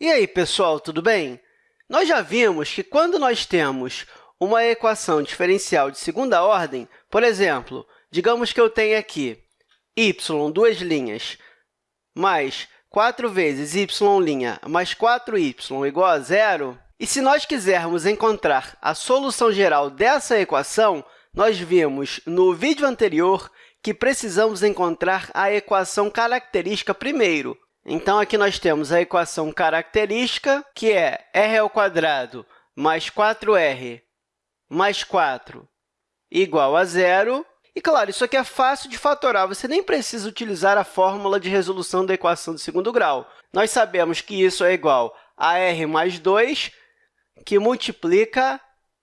E aí, pessoal, tudo bem? Nós já vimos que quando nós temos uma equação diferencial de segunda ordem, por exemplo, digamos que eu tenho aqui y, duas linhas, mais 4 vezes y' mais 4y igual a zero, e se nós quisermos encontrar a solução geral dessa equação, nós vimos no vídeo anterior que precisamos encontrar a equação característica primeiro, então, aqui nós temos a equação característica, que é r² mais 4r mais 4 igual a zero. E, claro, isso aqui é fácil de fatorar, você nem precisa utilizar a fórmula de resolução da equação de segundo grau. Nós sabemos que isso é igual a r mais 2, que multiplica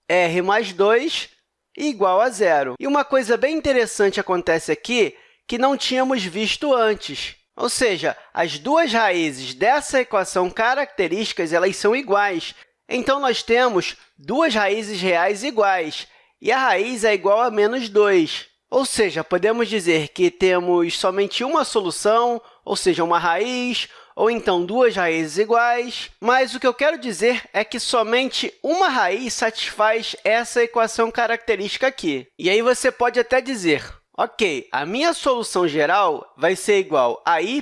r mais 2 igual a zero. E uma coisa bem interessante acontece aqui que não tínhamos visto antes. Ou seja, as duas raízes dessa equação características elas são iguais. Então, nós temos duas raízes reais iguais, e a raiz é igual a menos 2. Ou seja, podemos dizer que temos somente uma solução, ou seja, uma raiz, ou então duas raízes iguais, mas o que eu quero dizer é que somente uma raiz satisfaz essa equação característica aqui. E aí você pode até dizer, Ok, a minha solução geral vai ser igual a y,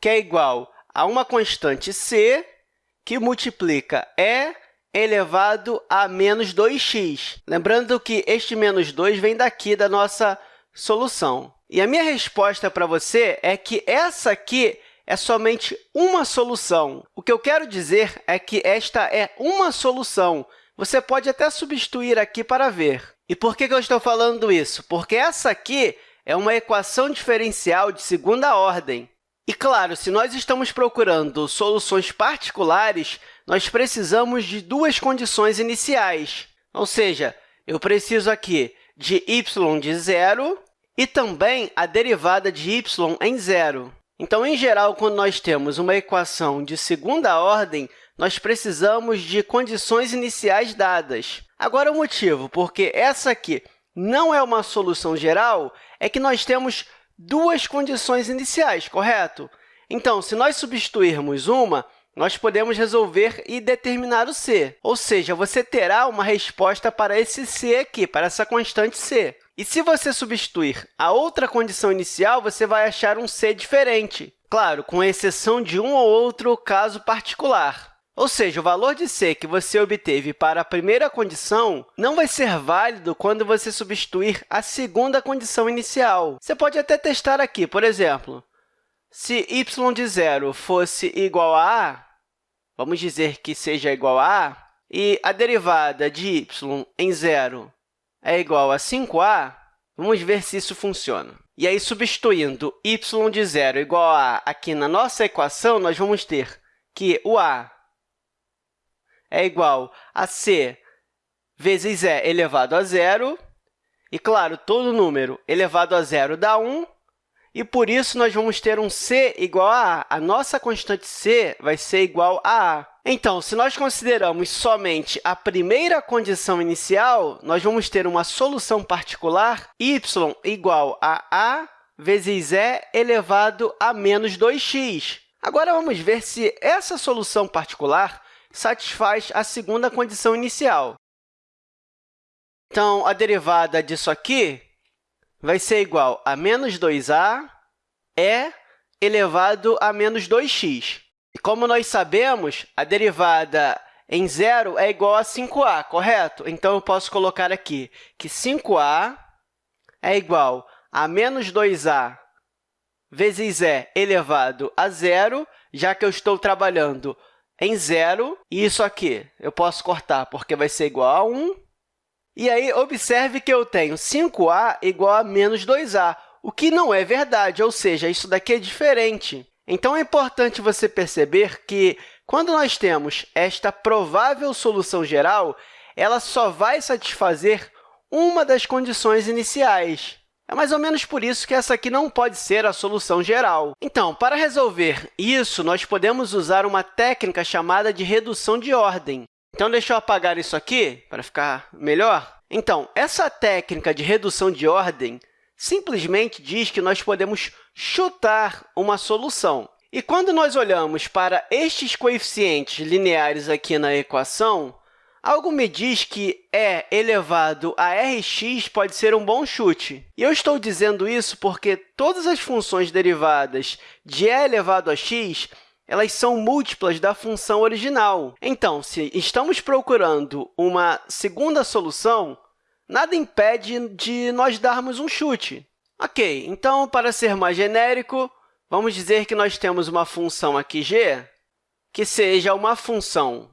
que é igual a uma constante c, que multiplica e elevado a menos 2x. Lembrando que este menos 2 vem daqui da nossa solução. E a minha resposta para você é que essa aqui é somente uma solução. O que eu quero dizer é que esta é uma solução. Você pode até substituir aqui para ver. E por que eu estou falando isso? Porque essa aqui é uma equação diferencial de segunda ordem. E, claro, se nós estamos procurando soluções particulares, nós precisamos de duas condições iniciais. Ou seja, eu preciso aqui de y de zero e também a derivada de y em zero. Então, em geral, quando nós temos uma equação de segunda ordem, nós precisamos de condições iniciais dadas. Agora, o motivo porque essa aqui não é uma solução geral é que nós temos duas condições iniciais, correto? Então, se nós substituirmos uma, nós podemos resolver e determinar o c, ou seja, você terá uma resposta para esse c aqui, para essa constante c. E se você substituir a outra condição inicial, você vai achar um c diferente, claro, com exceção de um ou outro caso particular. Ou seja, o valor de c que você obteve para a primeira condição não vai ser válido quando você substituir a segunda condição inicial. Você pode até testar aqui, por exemplo, se y de zero fosse igual a a, vamos dizer que seja igual a a, e a derivada de y em zero é igual a 5a, vamos ver se isso funciona. E aí, substituindo y de zero igual a a aqui na nossa equação, nós vamos ter que o a é igual a c vezes e elevado a zero. E, claro, todo número elevado a zero dá 1, e, por isso, nós vamos ter um c igual a a. A nossa constante c vai ser igual a a. Então, se nós consideramos somente a primeira condição inicial, nós vamos ter uma solução particular y igual a a vezes e elevado a menos 2x. Agora, vamos ver se essa solução particular satisfaz a segunda condição inicial. Então, a derivada disso aqui vai ser igual a menos 2a e elevado a menos 2x. E como nós sabemos, a derivada em zero é igual a 5a, correto? Então, eu posso colocar aqui que 5a é igual a menos 2a vezes e elevado a zero, já que eu estou trabalhando em zero. E isso aqui eu posso cortar, porque vai ser igual a 1. E aí, observe que eu tenho 5a igual a menos 2a, o que não é verdade, ou seja, isso daqui é diferente. Então, é importante você perceber que, quando nós temos esta provável solução geral, ela só vai satisfazer uma das condições iniciais. É mais ou menos por isso que essa aqui não pode ser a solução geral. Então, para resolver isso, nós podemos usar uma técnica chamada de redução de ordem. Então, deixa eu apagar isso aqui para ficar melhor. Então, essa técnica de redução de ordem simplesmente diz que nós podemos chutar uma solução. E quando nós olhamos para estes coeficientes lineares aqui na equação, algo me diz que e elevado a rx pode ser um bom chute. E eu estou dizendo isso porque todas as funções derivadas de e elevado a x elas são múltiplas da função original. Então, se estamos procurando uma segunda solução, nada impede de nós darmos um chute. Ok, então, para ser mais genérico, Vamos dizer que nós temos uma função aqui g que seja uma função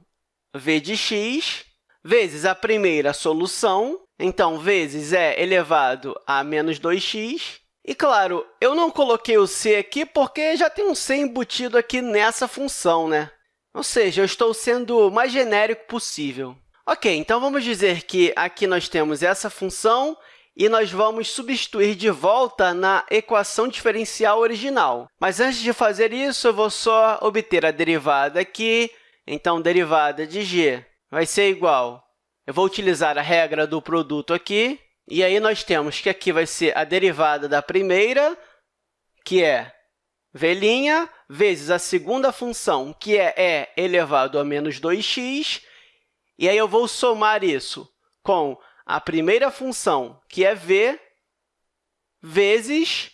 v de x vezes a primeira solução, então, vezes é elevado a menos 2x. E, claro, eu não coloquei o c aqui porque já tem um c embutido aqui nessa função, né? Ou seja, eu estou sendo o mais genérico possível. Ok, então vamos dizer que aqui nós temos essa função e nós vamos substituir de volta na equação diferencial original. Mas antes de fazer isso, eu vou só obter a derivada aqui. Então, derivada de g vai ser igual... Eu vou utilizar a regra do produto aqui, e aí nós temos que aqui vai ser a derivada da primeira, que é v' vezes a segunda função, que é e elevado a menos 2x, e aí eu vou somar isso com a primeira função, que é v, vezes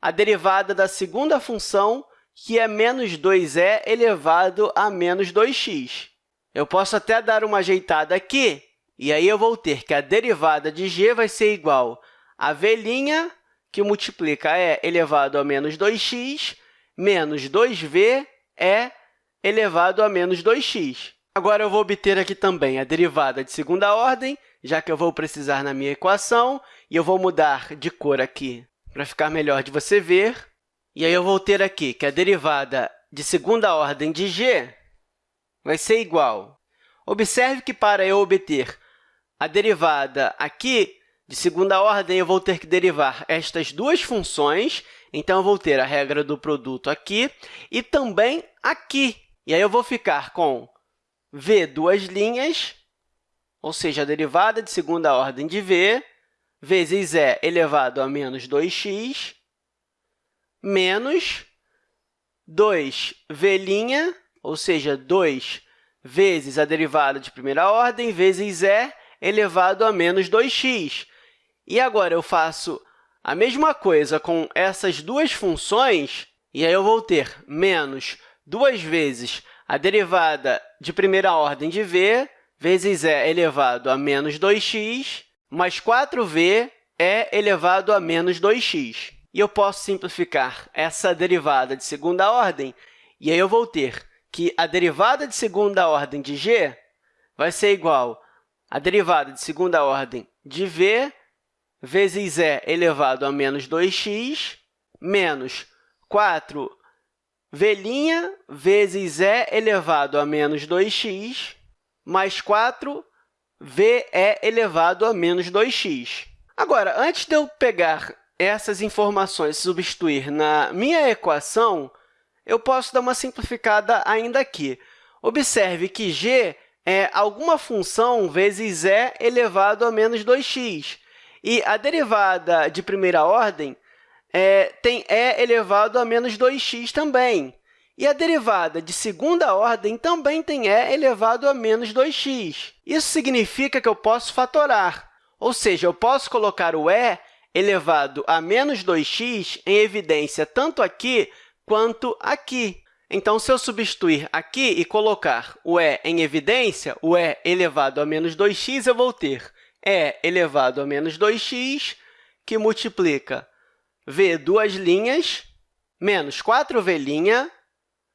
a derivada da segunda função, que é menos 2e elevado a menos 2x. Eu posso até dar uma ajeitada aqui, e aí eu vou ter que a derivada de g vai ser igual a v', que multiplica e elevado a menos 2x, menos 2v é elevado a menos 2x. Agora, eu vou obter aqui também a derivada de segunda ordem, já que eu vou precisar na minha equação, e eu vou mudar de cor aqui para ficar melhor de você ver. E aí eu vou ter aqui que a derivada de segunda ordem de g vai ser igual. Observe que, para eu obter a derivada aqui de segunda ordem, eu vou ter que derivar estas duas funções. Então, eu vou ter a regra do produto aqui e também aqui. E aí, eu vou ficar com v duas linhas ou seja, a derivada de segunda ordem de v vezes e elevado a menos 2x menos 2v', ou seja, 2 vezes a derivada de primeira ordem vezes e elevado a menos 2x. E agora eu faço a mesma coisa com essas duas funções, e aí eu vou ter menos duas vezes a derivada de primeira ordem de v vezes e elevado a menos 2x, mais 4v é elevado a menos 2x. E eu posso simplificar essa derivada de segunda ordem, e aí eu vou ter que a derivada de segunda ordem de g vai ser igual à derivada de segunda ordem de v vezes e elevado a menos 2x menos 4v' vezes e elevado a menos 2x mais 4v é elevado a menos 2x. Agora, antes de eu pegar essas informações substituir na minha equação, eu posso dar uma simplificada ainda aqui. Observe que g é alguma função vezes e elevado a menos 2x. E a derivada de primeira ordem é, tem e elevado a menos 2x também. E a derivada de segunda ordem também tem e elevado a menos 2x. Isso significa que eu posso fatorar, ou seja, eu posso colocar o e elevado a menos 2x em evidência tanto aqui quanto aqui. Então, se eu substituir aqui e colocar o e em evidência, o e elevado a menos 2x, eu vou ter e elevado a menos 2x, que multiplica v duas linhas, menos 4v'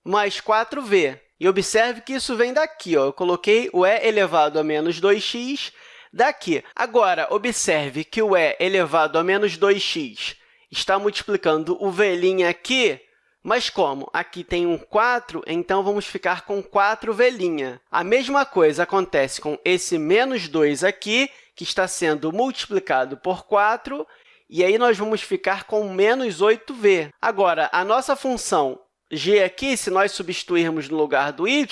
mais 4v. E observe que isso vem daqui. Ó. Eu coloquei o e elevado a menos 2x daqui. Agora, observe que o e elevado a menos 2x está multiplicando o v' aqui, mas como aqui tem um 4, então vamos ficar com 4v'. A mesma coisa acontece com esse menos 2 aqui, que está sendo multiplicado por 4, e aí nós vamos ficar com menos 8v. Agora, a nossa função g aqui, se nós substituirmos no lugar do y,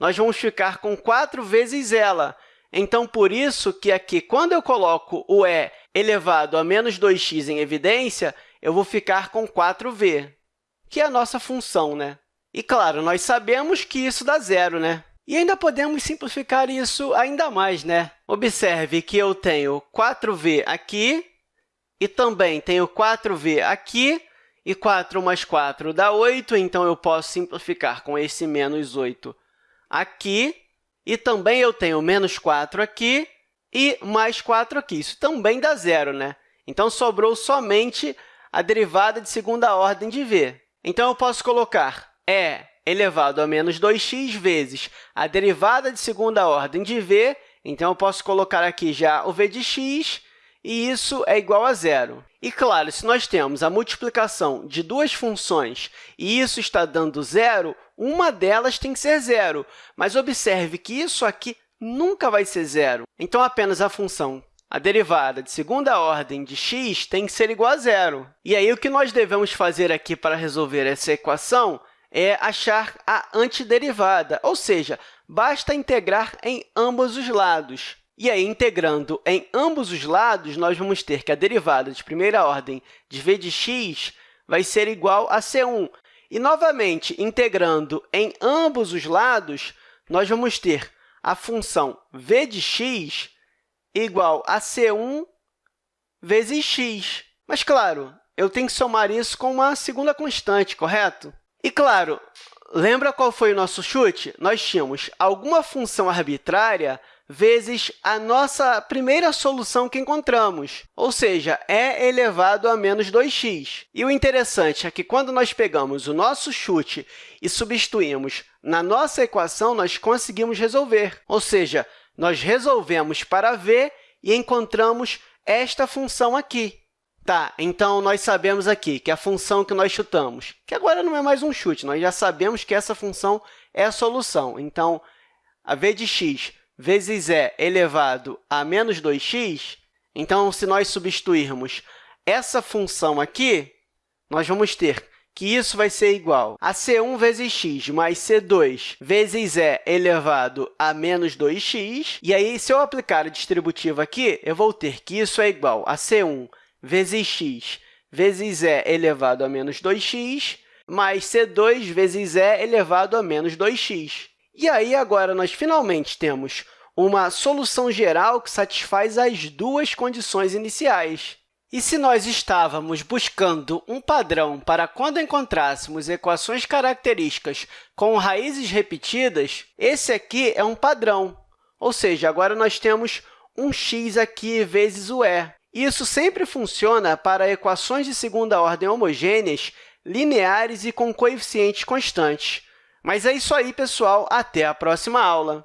nós vamos ficar com 4 vezes ela. Então, por isso que aqui, quando eu coloco o e elevado a menos 2x em evidência, eu vou ficar com 4v. que é a nossa função. Né? E, claro, nós sabemos que isso dá zero, né? E ainda podemos simplificar isso ainda mais. Né? Observe que eu tenho 4v aqui e também tenho 4v aqui, e 4 mais 4 dá 8, então eu posso simplificar com esse menos 8 aqui. E também eu tenho menos 4 aqui e mais 4 aqui. Isso também dá zero, né? Então, sobrou somente a derivada de segunda ordem de v. Então, eu posso colocar e elevado a menos 2x vezes a derivada de segunda ordem de v. Então, eu posso colocar aqui já o v de x, e isso é igual a zero. E, claro, se nós temos a multiplicação de duas funções e isso está dando zero, uma delas tem que ser zero. Mas observe que isso aqui nunca vai ser zero. Então, apenas a função, a derivada de segunda ordem de x tem que ser igual a zero. E aí, o que nós devemos fazer aqui para resolver essa equação é achar a antiderivada, ou seja, basta integrar em ambos os lados. E aí, integrando em ambos os lados, nós vamos ter que a derivada de primeira ordem de v de x vai ser igual a c1. E, novamente, integrando em ambos os lados, nós vamos ter a função v de x igual a c1 vezes x. Mas, claro, eu tenho que somar isso com uma segunda constante, correto? E, claro, lembra qual foi o nosso chute? Nós tínhamos alguma função arbitrária vezes a nossa primeira solução que encontramos, ou seja, é elevado a menos 2x. E o interessante é que, quando nós pegamos o nosso chute e substituímos na nossa equação, nós conseguimos resolver, ou seja, nós resolvemos para v e encontramos esta função aqui. Tá, então, nós sabemos aqui que a função que nós chutamos, que agora não é mais um chute, nós já sabemos que essa função é a solução. Então, a v de x vezes e elevado a menos 2x, então, se nós substituirmos essa função aqui, nós vamos ter que isso vai ser igual a c1 vezes x mais c2 vezes e elevado a menos 2x. E aí, se eu aplicar a distributiva aqui, eu vou ter que isso é igual a c1 vezes x vezes e elevado a menos 2x mais c2 vezes e elevado a menos 2x. E aí, agora, nós finalmente temos uma solução geral que satisfaz as duas condições iniciais. E se nós estávamos buscando um padrão para quando encontrássemos equações características com raízes repetidas, esse aqui é um padrão, ou seja, agora nós temos um x aqui vezes o e. Isso sempre funciona para equações de segunda ordem homogêneas, lineares e com coeficientes constantes. Mas é isso aí, pessoal. Até a próxima aula!